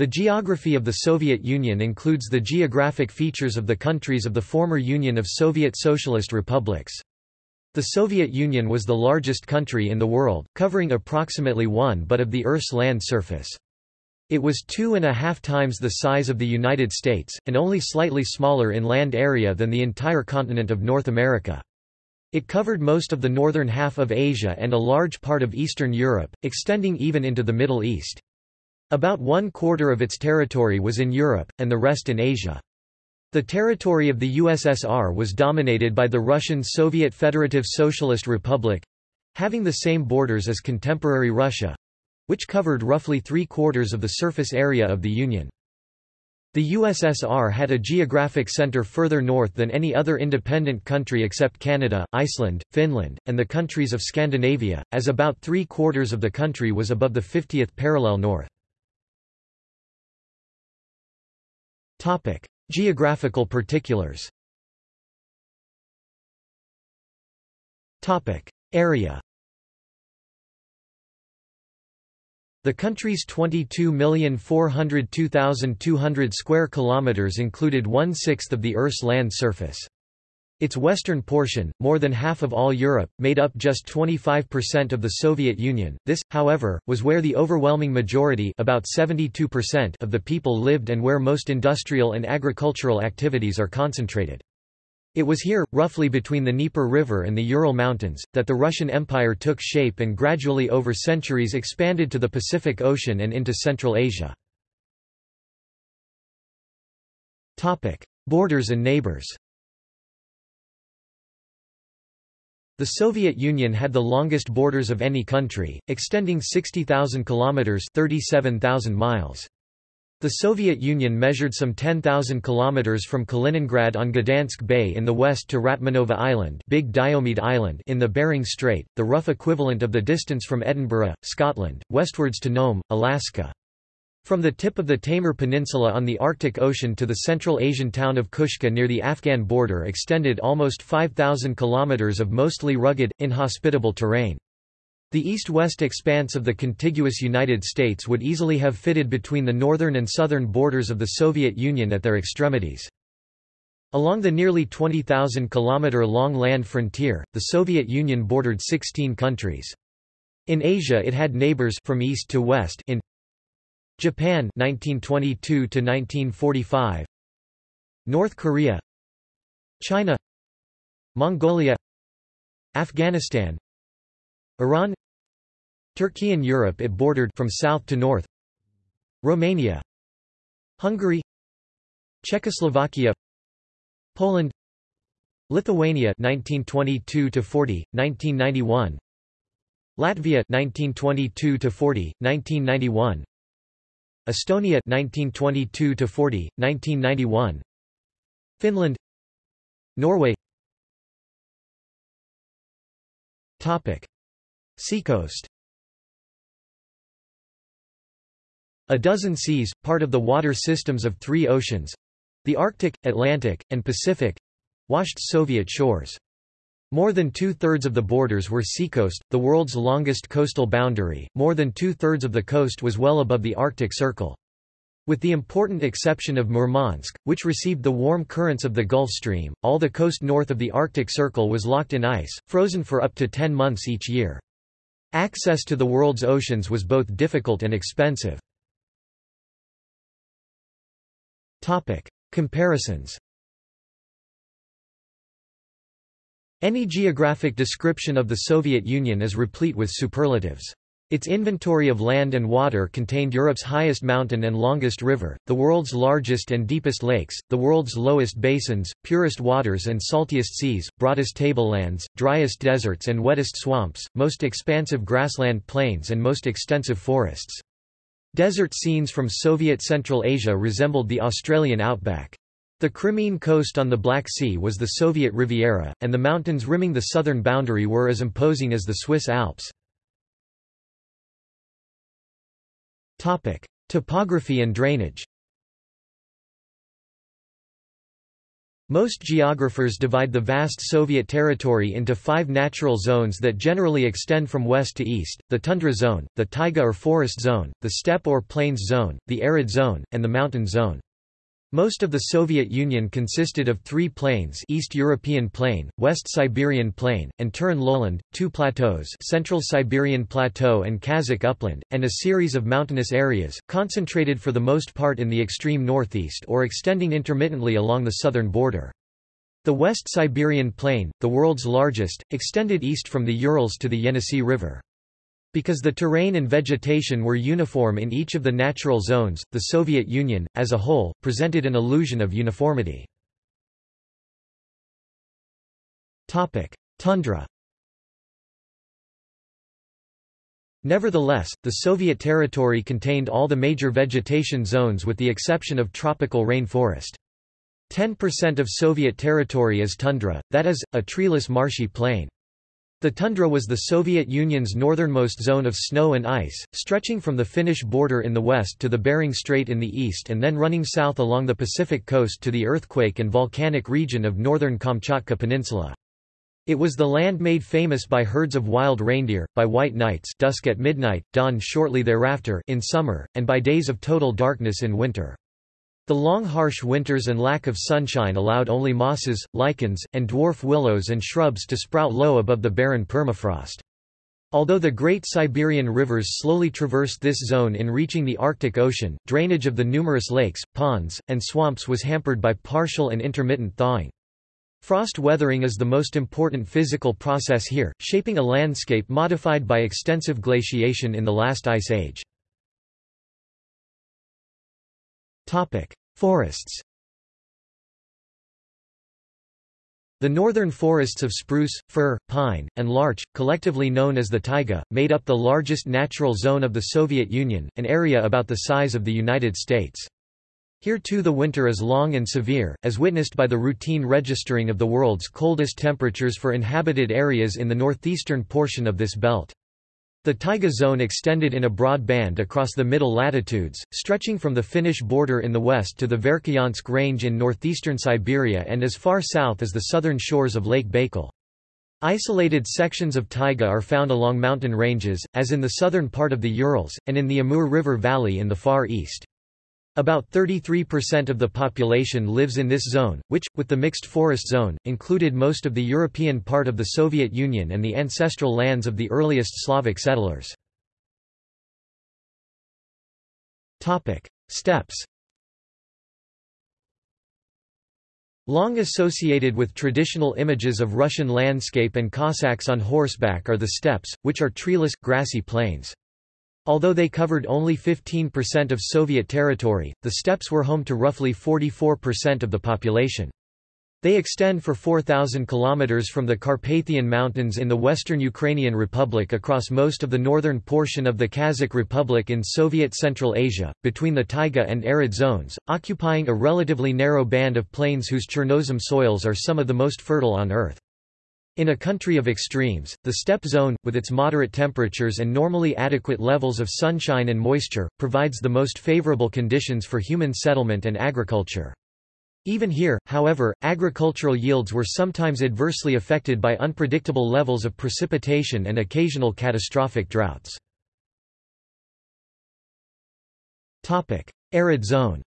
The geography of the Soviet Union includes the geographic features of the countries of the former Union of Soviet Socialist Republics. The Soviet Union was the largest country in the world, covering approximately one but of the Earth's land surface. It was two and a half times the size of the United States, and only slightly smaller in land area than the entire continent of North America. It covered most of the northern half of Asia and a large part of Eastern Europe, extending even into the Middle East. About one quarter of its territory was in Europe, and the rest in Asia. The territory of the USSR was dominated by the Russian Soviet Federative Socialist Republic having the same borders as contemporary Russia which covered roughly three-quarters of the surface area of the Union. The USSR had a geographic center further north than any other independent country except Canada, Iceland, Finland, and the countries of Scandinavia, as about three-quarters of the country was above the 50th parallel north. Topic: Geographical particulars. Topic: Area. The country's 22,402,200 square kilometers included one-sixth of the Earth's land surface. Its western portion, more than half of all Europe, made up just 25% of the Soviet Union. This, however, was where the overwhelming majority about 72% of the people lived and where most industrial and agricultural activities are concentrated. It was here, roughly between the Dnieper River and the Ural Mountains, that the Russian Empire took shape and gradually over centuries expanded to the Pacific Ocean and into Central Asia. Borders and neighbors The Soviet Union had the longest borders of any country, extending 60,000 kilometers (37,000 miles). The Soviet Union measured some 10,000 kilometers from Kaliningrad on Gdansk Bay in the west to Ratmanova Island, Big Diomede Island in the Bering Strait, the rough equivalent of the distance from Edinburgh, Scotland, westwards to Nome, Alaska. From the tip of the Taymyr Peninsula on the Arctic Ocean to the Central Asian town of Kushka near the Afghan border extended almost 5,000 kilometers of mostly rugged, inhospitable terrain. The east-west expanse of the contiguous United States would easily have fitted between the northern and southern borders of the Soviet Union at their extremities. Along the nearly 20,000 kilometer long land frontier, the Soviet Union bordered 16 countries. In Asia it had neighbors from east to west in Japan 1922 to 1945 North Korea. China. Mongolia. Afghanistan. Iran. Turkey and Europe it bordered from south to north. Romania. Hungary. Czechoslovakia. Poland. Lithuania 1922 to 40 1991 Latvia 1922 to 40 1991 Estonia 1922 to 40 1991 Finland. Norway. Topic. Seacoast. A dozen seas, part of the water systems of three oceans the Arctic, Atlantic, and Pacific washed Soviet shores. More than two-thirds of the borders were seacoast, the world's longest coastal boundary, more than two-thirds of the coast was well above the Arctic Circle. With the important exception of Murmansk, which received the warm currents of the Gulf Stream, all the coast north of the Arctic Circle was locked in ice, frozen for up to 10 months each year. Access to the world's oceans was both difficult and expensive. Topic. Comparisons Any geographic description of the Soviet Union is replete with superlatives. Its inventory of land and water contained Europe's highest mountain and longest river, the world's largest and deepest lakes, the world's lowest basins, purest waters and saltiest seas, broadest tablelands, driest deserts and wettest swamps, most expansive grassland plains and most extensive forests. Desert scenes from Soviet Central Asia resembled the Australian outback. The Crimean coast on the Black Sea was the Soviet Riviera, and the mountains rimming the southern boundary were as imposing as the Swiss Alps. Topography and drainage. Most geographers divide the vast Soviet territory into five natural zones that generally extend from west to east, the tundra zone, the taiga or forest zone, the steppe or plains zone, the arid zone, and the mountain zone. Most of the Soviet Union consisted of three plains East European Plain, West Siberian Plain, and Turan lowland, two plateaus Central Siberian Plateau and Kazakh Upland, and a series of mountainous areas, concentrated for the most part in the extreme northeast or extending intermittently along the southern border. The West Siberian Plain, the world's largest, extended east from the Urals to the Yenisei River. Because the terrain and vegetation were uniform in each of the natural zones, the Soviet Union, as a whole, presented an illusion of uniformity. Tundra Nevertheless, the Soviet territory contained all the major vegetation zones with the exception of tropical rain forest. 10% of Soviet territory is tundra, that is, a treeless marshy plain. The tundra was the Soviet Union's northernmost zone of snow and ice, stretching from the Finnish border in the west to the Bering Strait in the east and then running south along the Pacific coast to the earthquake and volcanic region of northern Kamchatka Peninsula. It was the land made famous by herds of wild reindeer, by white nights dusk at midnight, dawn shortly thereafter in summer, and by days of total darkness in winter. The long harsh winters and lack of sunshine allowed only mosses, lichens, and dwarf willows and shrubs to sprout low above the barren permafrost. Although the Great Siberian rivers slowly traversed this zone in reaching the Arctic Ocean, drainage of the numerous lakes, ponds, and swamps was hampered by partial and intermittent thawing. Frost weathering is the most important physical process here, shaping a landscape modified by extensive glaciation in the last ice age. Forests The northern forests of spruce, fir, pine, and larch, collectively known as the taiga, made up the largest natural zone of the Soviet Union, an area about the size of the United States. Here too the winter is long and severe, as witnessed by the routine registering of the world's coldest temperatures for inhabited areas in the northeastern portion of this belt. The taiga zone extended in a broad band across the middle latitudes, stretching from the Finnish border in the west to the Verkhoyansk Range in northeastern Siberia and as far south as the southern shores of Lake Baikal. Isolated sections of taiga are found along mountain ranges, as in the southern part of the Urals, and in the Amur River Valley in the far east. About 33% of the population lives in this zone, which, with the mixed forest zone, included most of the European part of the Soviet Union and the ancestral lands of the earliest Slavic settlers. Steppes Long associated with traditional images of Russian landscape and Cossacks on horseback are the steppes, which are treeless, grassy plains. Although they covered only 15% of Soviet territory, the steppes were home to roughly 44% of the population. They extend for 4,000 kilometers from the Carpathian Mountains in the western Ukrainian Republic across most of the northern portion of the Kazakh Republic in Soviet Central Asia, between the taiga and arid zones, occupying a relatively narrow band of plains whose Chernozem soils are some of the most fertile on Earth. In a country of extremes, the steppe zone, with its moderate temperatures and normally adequate levels of sunshine and moisture, provides the most favorable conditions for human settlement and agriculture. Even here, however, agricultural yields were sometimes adversely affected by unpredictable levels of precipitation and occasional catastrophic droughts. Arid zone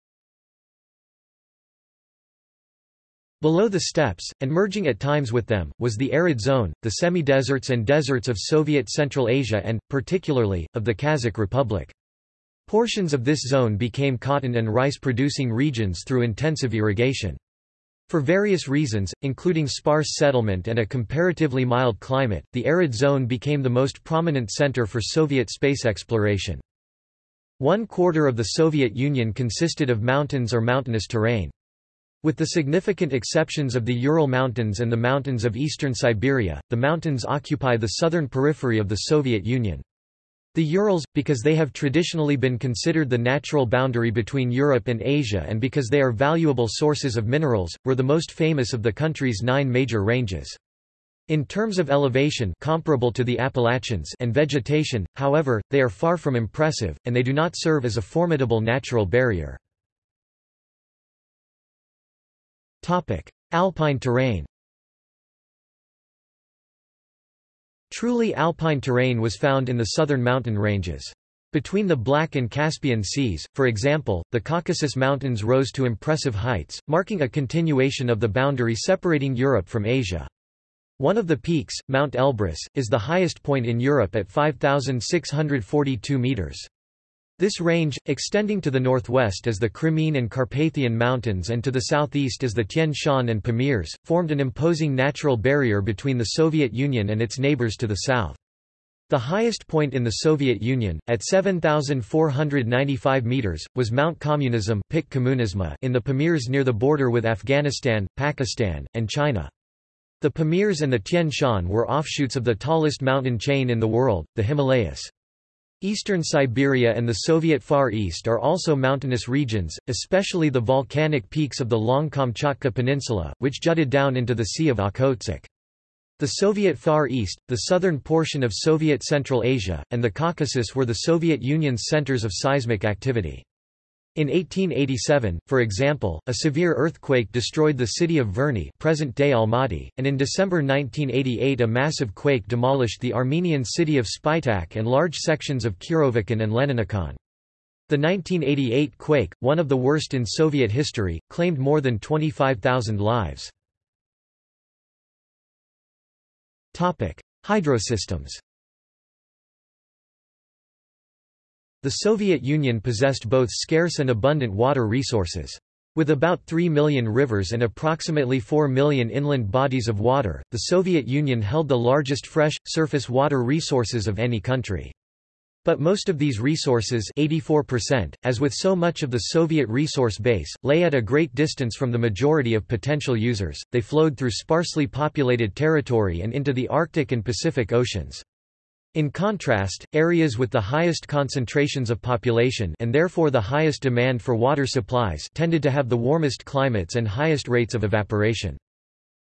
Below the steppes, and merging at times with them, was the arid zone, the semi-deserts and deserts of Soviet Central Asia and, particularly, of the Kazakh Republic. Portions of this zone became cotton and rice-producing regions through intensive irrigation. For various reasons, including sparse settlement and a comparatively mild climate, the arid zone became the most prominent center for Soviet space exploration. One quarter of the Soviet Union consisted of mountains or mountainous terrain. With the significant exceptions of the Ural Mountains and the mountains of eastern Siberia, the mountains occupy the southern periphery of the Soviet Union. The Urals, because they have traditionally been considered the natural boundary between Europe and Asia and because they are valuable sources of minerals, were the most famous of the country's nine major ranges. In terms of elevation comparable to the Appalachians and vegetation, however, they are far from impressive, and they do not serve as a formidable natural barrier. Alpine terrain Truly alpine terrain was found in the southern mountain ranges. Between the Black and Caspian Seas, for example, the Caucasus Mountains rose to impressive heights, marking a continuation of the boundary separating Europe from Asia. One of the peaks, Mount Elbrus, is the highest point in Europe at 5,642 metres. This range, extending to the northwest as the Crimean and Carpathian Mountains and to the southeast as the Tian Shan and Pamirs, formed an imposing natural barrier between the Soviet Union and its neighbors to the south. The highest point in the Soviet Union, at 7,495 metres, was Mount Communism in the Pamirs near the border with Afghanistan, Pakistan, and China. The Pamirs and the Tian Shan were offshoots of the tallest mountain chain in the world, the Himalayas. Eastern Siberia and the Soviet Far East are also mountainous regions, especially the volcanic peaks of the long Kamchatka Peninsula, which jutted down into the Sea of Okhotsk. The Soviet Far East, the southern portion of Soviet Central Asia, and the Caucasus were the Soviet Union's centers of seismic activity. In 1887, for example, a severe earthquake destroyed the city of Verny present-day Almaty, and in December 1988 a massive quake demolished the Armenian city of Spitak and large sections of Kirovakan and Leninakan. The 1988 quake, one of the worst in Soviet history, claimed more than 25,000 lives. Hydrosystems The Soviet Union possessed both scarce and abundant water resources. With about 3 million rivers and approximately 4 million inland bodies of water, the Soviet Union held the largest fresh, surface water resources of any country. But most of these resources 84%, as with so much of the Soviet resource base, lay at a great distance from the majority of potential users, they flowed through sparsely populated territory and into the Arctic and Pacific Oceans. In contrast, areas with the highest concentrations of population and therefore the highest demand for water supplies tended to have the warmest climates and highest rates of evaporation.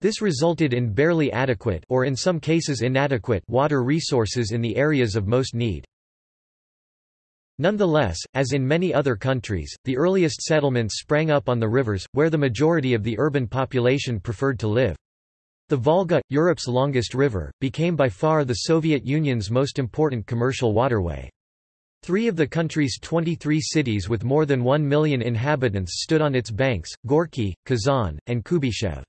This resulted in barely adequate or in some cases inadequate water resources in the areas of most need. Nonetheless, as in many other countries, the earliest settlements sprang up on the rivers, where the majority of the urban population preferred to live. The Volga, Europe's longest river, became by far the Soviet Union's most important commercial waterway. Three of the country's 23 cities with more than 1 million inhabitants stood on its banks, Gorky, Kazan, and Kuybyshev.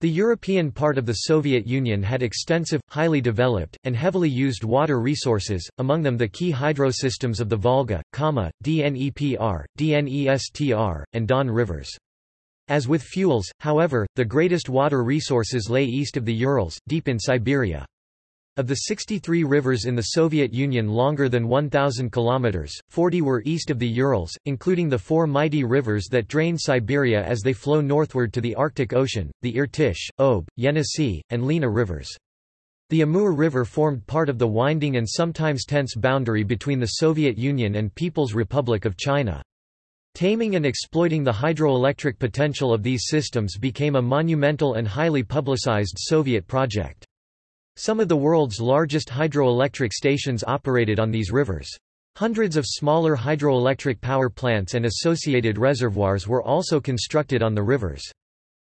The European part of the Soviet Union had extensive, highly developed, and heavily used water resources, among them the key hydrosystems of the Volga, Kama, Dnepr, Dnestr, and Don rivers. As with fuels, however, the greatest water resources lay east of the Urals, deep in Siberia. Of the 63 rivers in the Soviet Union longer than 1,000 kilometers, 40 were east of the Urals, including the four mighty rivers that drain Siberia as they flow northward to the Arctic Ocean, the Irtysh, Ob, Yenisei, and Lena rivers. The Amur River formed part of the winding and sometimes tense boundary between the Soviet Union and People's Republic of China. Taming and exploiting the hydroelectric potential of these systems became a monumental and highly publicized Soviet project. Some of the world's largest hydroelectric stations operated on these rivers. Hundreds of smaller hydroelectric power plants and associated reservoirs were also constructed on the rivers.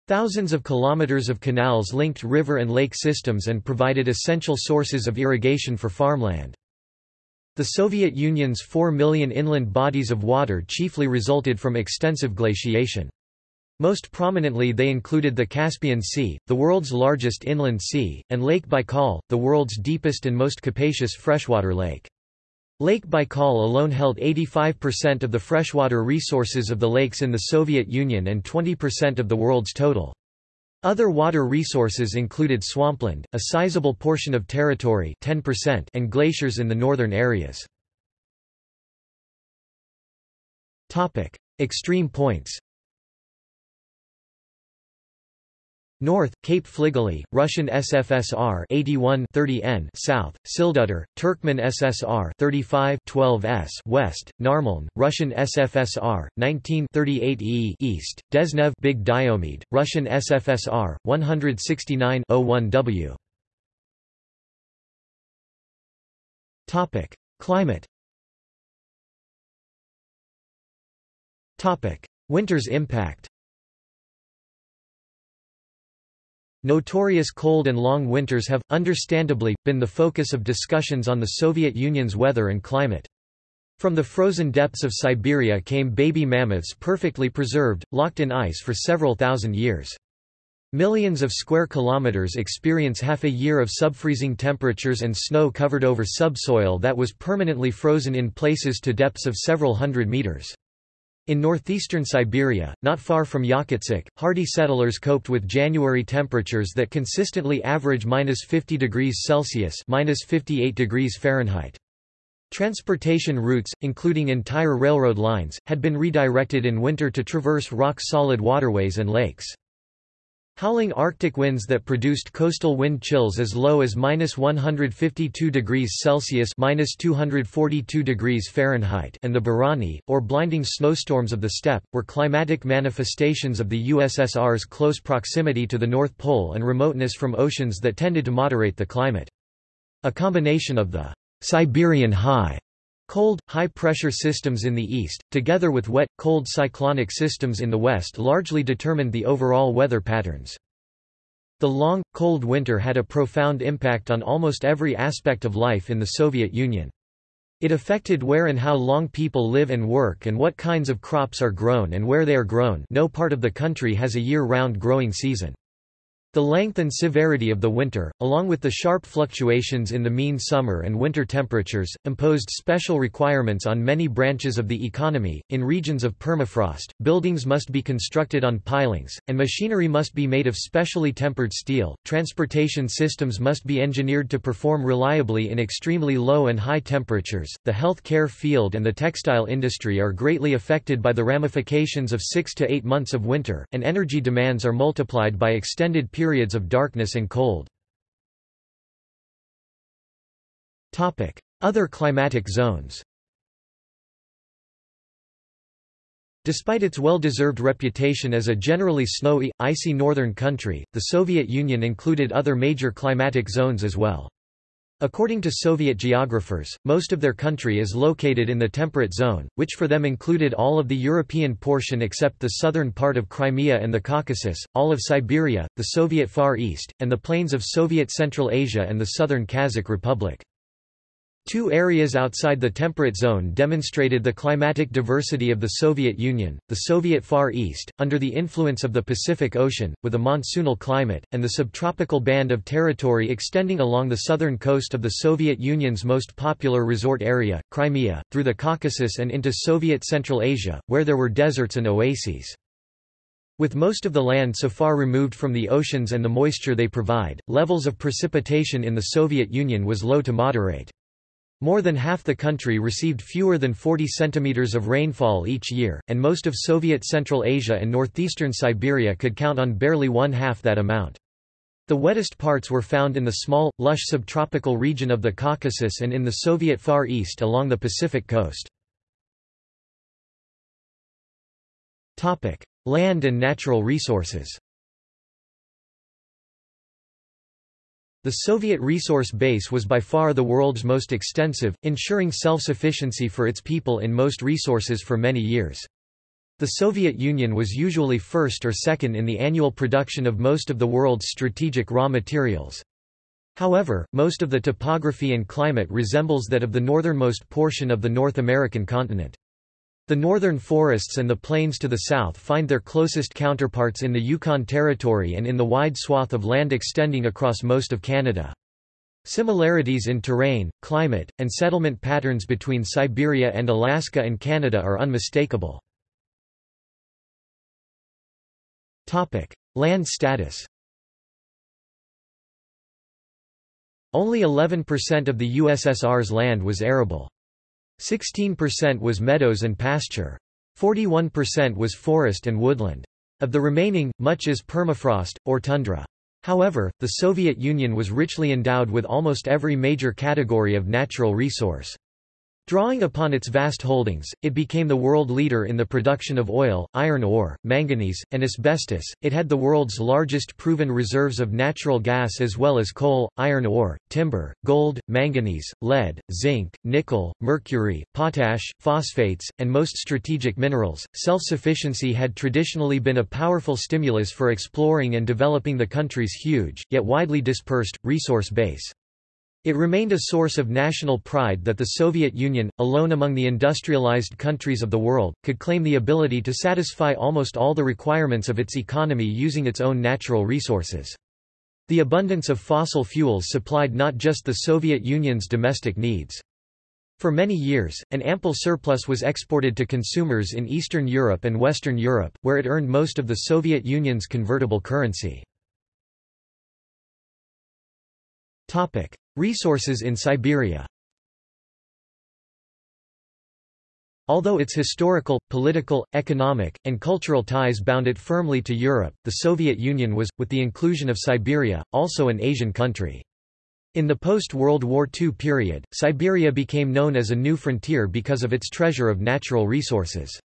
Thousands of kilometers of canals linked river and lake systems and provided essential sources of irrigation for farmland. The Soviet Union's 4 million inland bodies of water chiefly resulted from extensive glaciation. Most prominently they included the Caspian Sea, the world's largest inland sea, and Lake Baikal, the world's deepest and most capacious freshwater lake. Lake Baikal alone held 85% of the freshwater resources of the lakes in the Soviet Union and 20% of the world's total. Other water resources included swampland, a sizable portion of territory 10% and glaciers in the northern areas. Extreme points North, Cape Fligely, Russian SFSR 81 30N South, Sildutter, Turkmen SSR 35 12S West, Narmoln, Russian SFSR 19 38E East, Dezhnev Big Diomede, Russian SFSR 169 01W Topic: Climate. Topic: Winter's impact Notorious cold and long winters have, understandably, been the focus of discussions on the Soviet Union's weather and climate. From the frozen depths of Siberia came baby mammoths perfectly preserved, locked in ice for several thousand years. Millions of square kilometers experience half a year of subfreezing temperatures and snow covered over subsoil that was permanently frozen in places to depths of several hundred meters. In northeastern Siberia, not far from Yakutsk, hardy settlers coped with January temperatures that consistently average minus 50 degrees Celsius minus 58 degrees Fahrenheit. Transportation routes, including entire railroad lines, had been redirected in winter to traverse rock-solid waterways and lakes. Howling Arctic winds that produced coastal wind chills as low as minus 152 degrees Celsius minus 242 degrees Fahrenheit and the burany, or blinding snowstorms of the steppe, were climatic manifestations of the USSR's close proximity to the North Pole and remoteness from oceans that tended to moderate the climate. A combination of the Siberian high Cold, high-pressure systems in the east, together with wet, cold cyclonic systems in the west largely determined the overall weather patterns. The long, cold winter had a profound impact on almost every aspect of life in the Soviet Union. It affected where and how long people live and work and what kinds of crops are grown and where they are grown no part of the country has a year-round growing season. The length and severity of the winter, along with the sharp fluctuations in the mean summer and winter temperatures, imposed special requirements on many branches of the economy. In regions of permafrost, buildings must be constructed on pilings, and machinery must be made of specially tempered steel. Transportation systems must be engineered to perform reliably in extremely low and high temperatures. The health care field and the textile industry are greatly affected by the ramifications of six to eight months of winter, and energy demands are multiplied by extended periods periods of darkness and cold. Other climatic zones Despite its well-deserved reputation as a generally snowy, icy northern country, the Soviet Union included other major climatic zones as well. According to Soviet geographers, most of their country is located in the temperate zone, which for them included all of the European portion except the southern part of Crimea and the Caucasus, all of Siberia, the Soviet Far East, and the plains of Soviet Central Asia and the southern Kazakh Republic. Two areas outside the temperate zone demonstrated the climatic diversity of the Soviet Union, the Soviet Far East, under the influence of the Pacific Ocean, with a monsoonal climate, and the subtropical band of territory extending along the southern coast of the Soviet Union's most popular resort area, Crimea, through the Caucasus and into Soviet Central Asia, where there were deserts and oases. With most of the land so far removed from the oceans and the moisture they provide, levels of precipitation in the Soviet Union was low to moderate. More than half the country received fewer than 40 centimeters of rainfall each year, and most of Soviet Central Asia and northeastern Siberia could count on barely one-half that amount. The wettest parts were found in the small, lush subtropical region of the Caucasus and in the Soviet Far East along the Pacific coast. Land and natural resources The Soviet resource base was by far the world's most extensive, ensuring self-sufficiency for its people in most resources for many years. The Soviet Union was usually first or second in the annual production of most of the world's strategic raw materials. However, most of the topography and climate resembles that of the northernmost portion of the North American continent. The northern forests and the plains to the south find their closest counterparts in the Yukon Territory and in the wide swath of land extending across most of Canada. Similarities in terrain, climate, and settlement patterns between Siberia and Alaska and Canada are unmistakable. Land status Only 11% of the USSR's land was arable. 16% was meadows and pasture. 41% was forest and woodland. Of the remaining, much is permafrost, or tundra. However, the Soviet Union was richly endowed with almost every major category of natural resource. Drawing upon its vast holdings, it became the world leader in the production of oil, iron ore, manganese, and asbestos. It had the world's largest proven reserves of natural gas as well as coal, iron ore, timber, gold, manganese, lead, zinc, nickel, mercury, potash, phosphates, and most strategic minerals. Self sufficiency had traditionally been a powerful stimulus for exploring and developing the country's huge, yet widely dispersed, resource base. It remained a source of national pride that the Soviet Union, alone among the industrialized countries of the world, could claim the ability to satisfy almost all the requirements of its economy using its own natural resources. The abundance of fossil fuels supplied not just the Soviet Union's domestic needs. For many years, an ample surplus was exported to consumers in Eastern Europe and Western Europe, where it earned most of the Soviet Union's convertible currency. Resources in Siberia Although its historical, political, economic, and cultural ties bound it firmly to Europe, the Soviet Union was, with the inclusion of Siberia, also an Asian country. In the post-World War II period, Siberia became known as a new frontier because of its treasure of natural resources.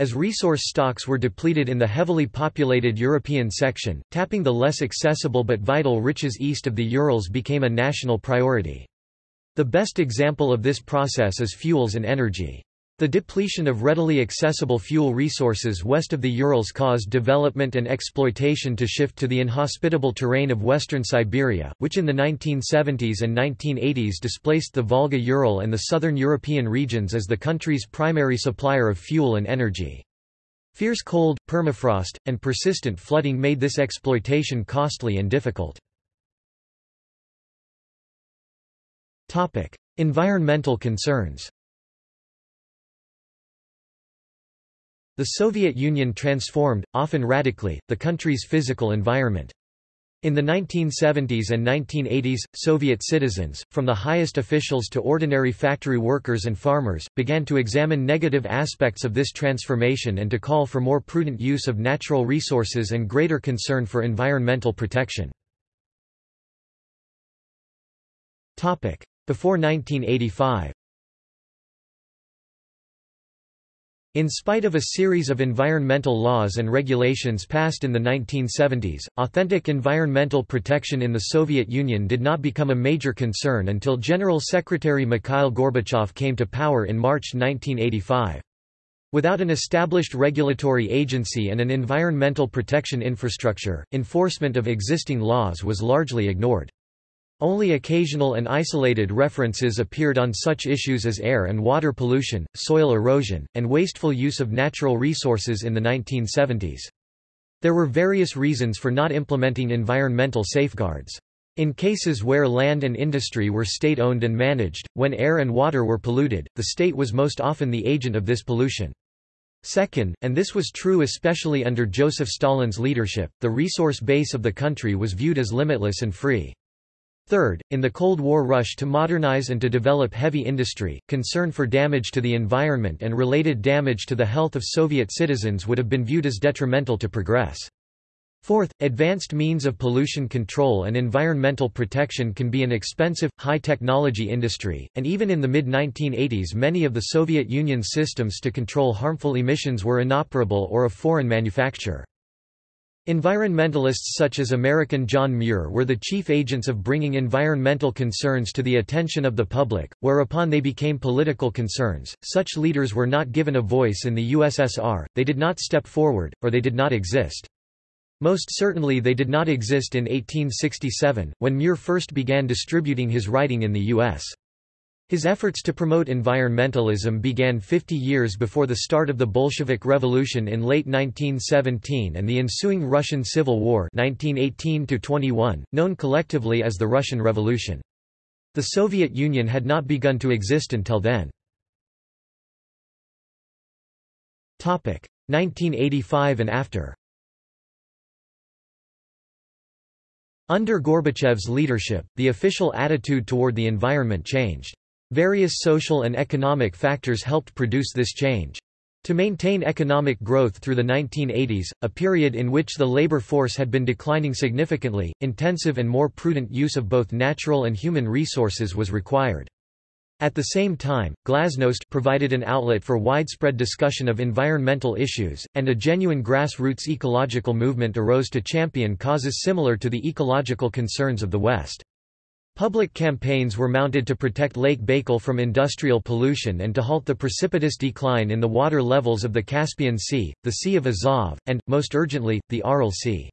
As resource stocks were depleted in the heavily populated European section, tapping the less accessible but vital riches east of the Urals became a national priority. The best example of this process is fuels and energy. The depletion of readily accessible fuel resources west of the Urals caused development and exploitation to shift to the inhospitable terrain of western Siberia, which in the 1970s and 1980s displaced the Volga-Ural and the southern European regions as the country's primary supplier of fuel and energy. Fierce cold, permafrost, and persistent flooding made this exploitation costly and difficult. Environmental concerns The Soviet Union transformed, often radically, the country's physical environment. In the 1970s and 1980s, Soviet citizens, from the highest officials to ordinary factory workers and farmers, began to examine negative aspects of this transformation and to call for more prudent use of natural resources and greater concern for environmental protection. Before 1985 In spite of a series of environmental laws and regulations passed in the 1970s, authentic environmental protection in the Soviet Union did not become a major concern until General Secretary Mikhail Gorbachev came to power in March 1985. Without an established regulatory agency and an environmental protection infrastructure, enforcement of existing laws was largely ignored. Only occasional and isolated references appeared on such issues as air and water pollution, soil erosion, and wasteful use of natural resources in the 1970s. There were various reasons for not implementing environmental safeguards. In cases where land and industry were state-owned and managed, when air and water were polluted, the state was most often the agent of this pollution. Second, and this was true especially under Joseph Stalin's leadership, the resource base of the country was viewed as limitless and free. Third, in the Cold War rush to modernize and to develop heavy industry, concern for damage to the environment and related damage to the health of Soviet citizens would have been viewed as detrimental to progress. Fourth, advanced means of pollution control and environmental protection can be an expensive, high-technology industry, and even in the mid-1980s many of the Soviet Union's systems to control harmful emissions were inoperable or of foreign manufacture. Environmentalists such as American John Muir were the chief agents of bringing environmental concerns to the attention of the public, whereupon they became political concerns. Such leaders were not given a voice in the USSR, they did not step forward, or they did not exist. Most certainly they did not exist in 1867, when Muir first began distributing his writing in the U.S. His efforts to promote environmentalism began 50 years before the start of the Bolshevik Revolution in late 1917 and the ensuing Russian Civil War 1918 known collectively as the Russian Revolution. The Soviet Union had not begun to exist until then. 1985 and after Under Gorbachev's leadership, the official attitude toward the environment changed. Various social and economic factors helped produce this change. To maintain economic growth through the 1980s, a period in which the labor force had been declining significantly, intensive and more prudent use of both natural and human resources was required. At the same time, Glasnost provided an outlet for widespread discussion of environmental issues, and a genuine grassroots ecological movement arose to champion causes similar to the ecological concerns of the West. Public campaigns were mounted to protect Lake Baikal from industrial pollution and to halt the precipitous decline in the water levels of the Caspian Sea, the Sea of Azov, and, most urgently, the Aral Sea.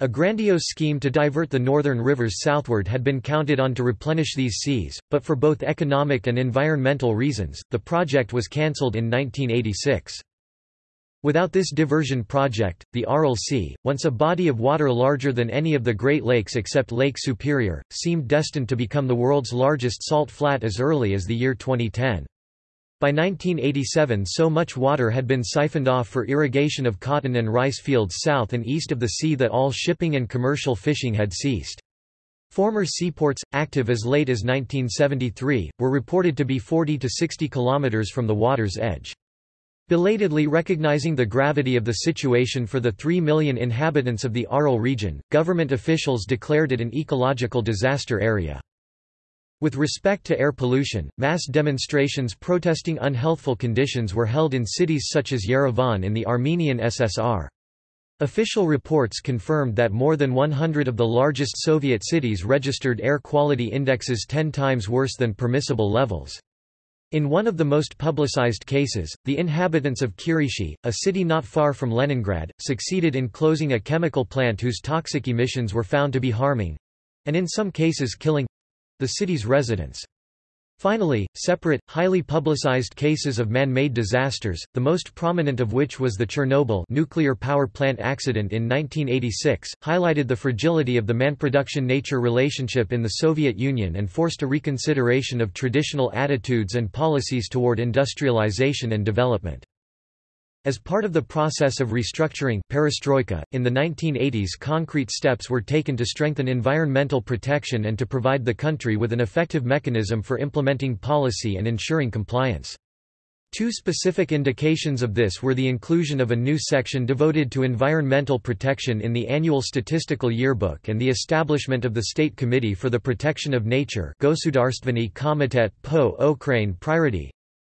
A grandiose scheme to divert the northern rivers southward had been counted on to replenish these seas, but for both economic and environmental reasons, the project was cancelled in 1986. Without this diversion project, the Aral Sea, once a body of water larger than any of the Great Lakes except Lake Superior, seemed destined to become the world's largest salt flat as early as the year 2010. By 1987 so much water had been siphoned off for irrigation of cotton and rice fields south and east of the sea that all shipping and commercial fishing had ceased. Former seaports, active as late as 1973, were reported to be 40 to 60 kilometers from the water's edge. Belatedly recognizing the gravity of the situation for the 3 million inhabitants of the Aral region, government officials declared it an ecological disaster area. With respect to air pollution, mass demonstrations protesting unhealthful conditions were held in cities such as Yerevan in the Armenian SSR. Official reports confirmed that more than 100 of the largest Soviet cities registered air quality indexes 10 times worse than permissible levels. In one of the most publicized cases, the inhabitants of Kirishi, a city not far from Leningrad, succeeded in closing a chemical plant whose toxic emissions were found to be harming—and in some cases killing the city's residents. Finally, separate, highly publicized cases of man-made disasters, the most prominent of which was the Chernobyl nuclear power plant accident in 1986, highlighted the fragility of the man-production-nature relationship in the Soviet Union and forced a reconsideration of traditional attitudes and policies toward industrialization and development. As part of the process of restructuring perestroika, in the 1980s concrete steps were taken to strengthen environmental protection and to provide the country with an effective mechanism for implementing policy and ensuring compliance. Two specific indications of this were the inclusion of a new section devoted to environmental protection in the annual statistical yearbook and the establishment of the State Committee for the Protection of Nature Gosudarstvenny Komitet po Ochrane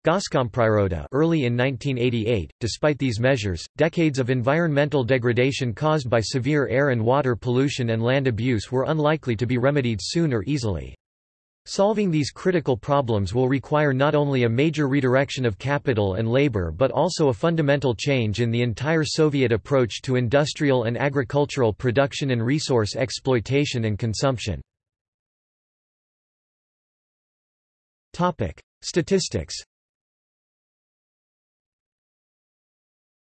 Prirody early in 1988. Despite these measures, decades of environmental degradation caused by severe air and water pollution and land abuse were unlikely to be remedied soon or easily. Solving these critical problems will require not only a major redirection of capital and labor but also a fundamental change in the entire Soviet approach to industrial and agricultural production and resource exploitation and consumption. Statistics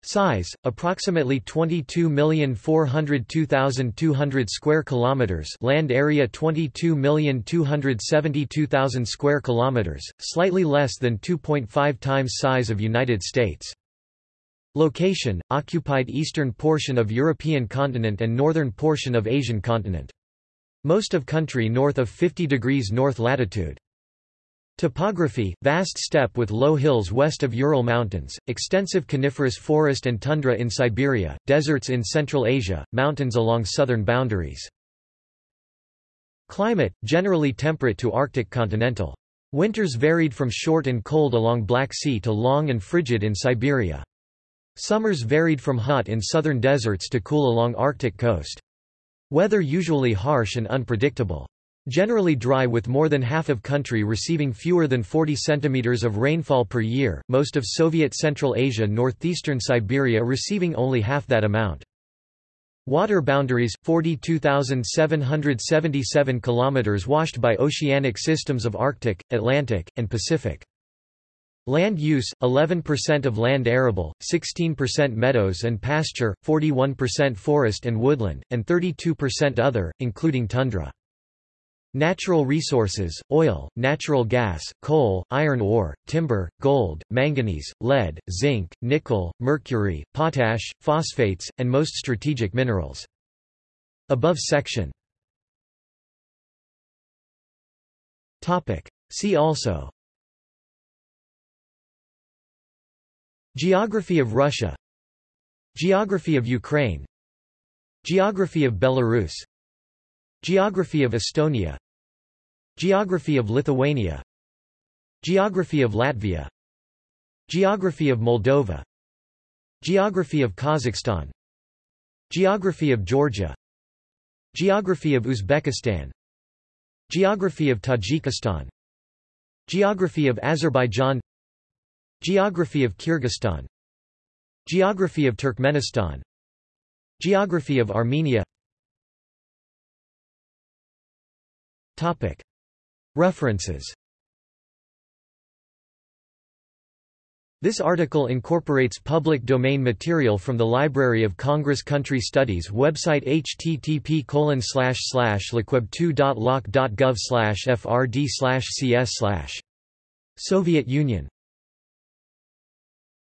Size: approximately 22,402,200 square kilometers. Land area 22,272,000 square kilometers, slightly less than 2.5 times size of United States. Location: occupied eastern portion of European continent and northern portion of Asian continent. Most of country north of 50 degrees north latitude. Topography, vast steppe with low hills west of Ural Mountains, extensive coniferous forest and tundra in Siberia, deserts in Central Asia, mountains along southern boundaries. Climate, generally temperate to Arctic continental. Winters varied from short and cold along Black Sea to long and frigid in Siberia. Summers varied from hot in southern deserts to cool along Arctic coast. Weather usually harsh and unpredictable. Generally dry with more than half of country receiving fewer than 40 cm of rainfall per year, most of Soviet Central Asia northeastern Siberia receiving only half that amount. Water boundaries 42,777 km washed by oceanic systems of Arctic, Atlantic, and Pacific. Land use 11% of land arable, 16% meadows and pasture, 41% forest and woodland, and 32% other, including tundra. Natural resources, oil, natural gas, coal, iron ore, timber, gold, manganese, lead, zinc, nickel, mercury, potash, phosphates, and most strategic minerals. Above section. See also. Geography of Russia. Geography of Ukraine. Geography of Belarus. Geography of Estonia Geography of Lithuania Geography of Latvia Geography of Moldova Geography of Kazakhstan Geography of Georgia Geography of Uzbekistan Geography of Tajikistan Geography of Azerbaijan Geography of Kyrgyzstan Geography of Turkmenistan Geography of Armenia References This article incorporates public domain material from the Library of Congress Country Studies website http lcweb2.loc.gov frd slash cs slash. Soviet Union